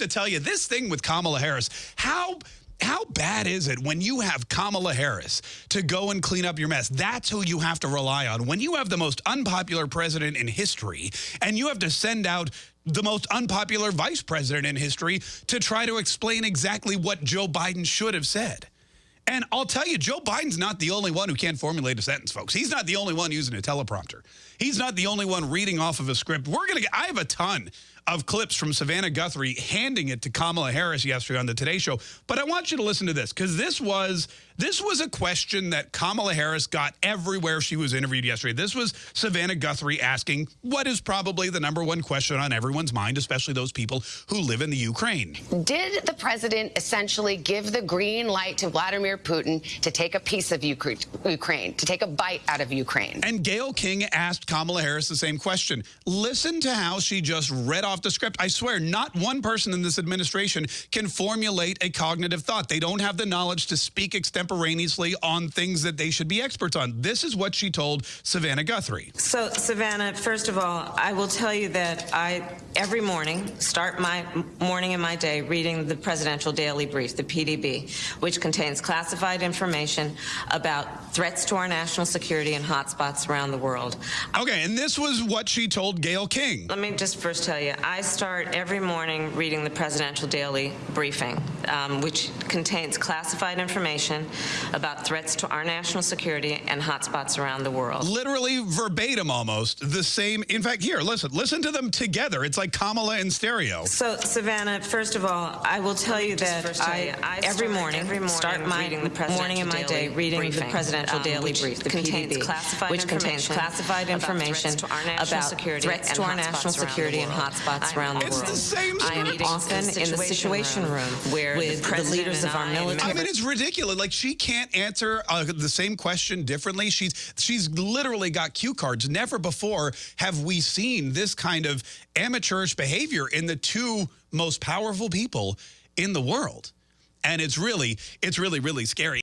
have to tell you, this thing with Kamala Harris, how how bad is it when you have Kamala Harris to go and clean up your mess? That's who you have to rely on. When you have the most unpopular president in history and you have to send out the most unpopular vice president in history to try to explain exactly what Joe Biden should have said. And I'll tell you, Joe Biden's not the only one who can't formulate a sentence, folks. He's not the only one using a teleprompter. He's not the only one reading off of a script. We're going to get, I have a ton of clips from Savannah Guthrie handing it to Kamala Harris yesterday on the Today Show. But I want you to listen to this because this was this was a question that Kamala Harris got everywhere she was interviewed yesterday. This was Savannah Guthrie asking what is probably the number one question on everyone's mind, especially those people who live in the Ukraine. Did the president essentially give the green light to Vladimir Putin to take a piece of Ukraine, to take a bite out of Ukraine? And Gayle King asked Kamala Harris the same question. Listen to how she just read off the script. I swear, not one person in this administration can formulate a cognitive thought. They don't have the knowledge to speak extemporaneously extemporaneously on things that they should be experts on. This is what she told Savannah Guthrie. So, Savannah, first of all, I will tell you that I, every morning, start my morning and my day reading the Presidential Daily Brief, the PDB, which contains classified information about threats to our national security and hotspots around the world. Okay, and this was what she told Gayle King. Let me just first tell you, I start every morning reading the Presidential Daily Briefing, um, which contains classified information about threats to our national security and hotspots around the world. Literally verbatim almost the same. In fact, here, listen, listen to them together. It's like Kamala in stereo. So, Savannah, first of all, I will tell you that I, I every, morning, every morning start my morning and my day reading briefing, the Presidential um, Daily Brief, the contains PDB, classified which contains classified information about, about security threats to our national security and hotspots around the world. It's the same I am often in the Situation Room, where with the, the leaders of our military. I mean, it's ridiculous. Like, she she can't answer uh, the same question differently. She's she's literally got cue cards. Never before have we seen this kind of amateurish behavior in the two most powerful people in the world. And it's really, it's really, really scary.